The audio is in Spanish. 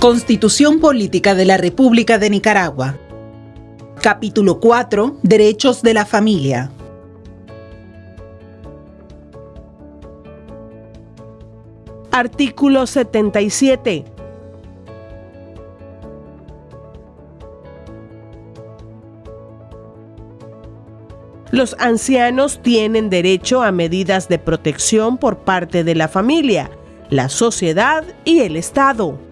Constitución Política de la República de Nicaragua. Capítulo 4. Derechos de la familia. Artículo 77. Los ancianos tienen derecho a medidas de protección por parte de la familia, la sociedad y el Estado.